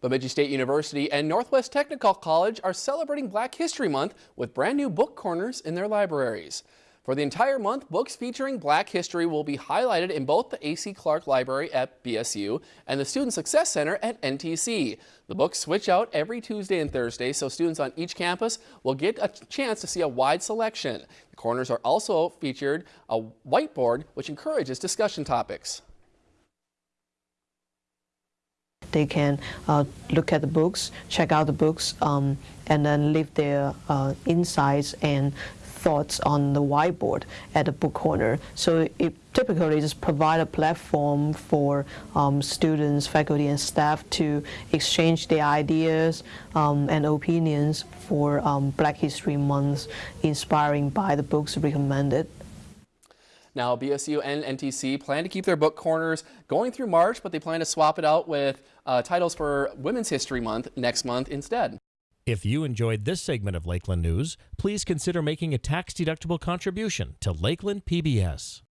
Bemidji State University and Northwest Technical College are celebrating Black History Month with brand new book corners in their libraries. For the entire month, books featuring black history will be highlighted in both the A.C. Clark Library at BSU and the Student Success Center at NTC. The books switch out every Tuesday and Thursday, so students on each campus will get a chance to see a wide selection. The corners are also featured a whiteboard, which encourages discussion topics. They can uh, look at the books, check out the books, um, and then leave their uh, insights and thoughts on the whiteboard at the book corner. So it typically just provide a platform for um, students, faculty, and staff to exchange their ideas um, and opinions for um, Black History Month, inspiring by the books recommended. Now, BSU and NTC plan to keep their book corners going through March, but they plan to swap it out with uh, titles for Women's History Month next month instead. If you enjoyed this segment of Lakeland News, please consider making a tax-deductible contribution to Lakeland PBS.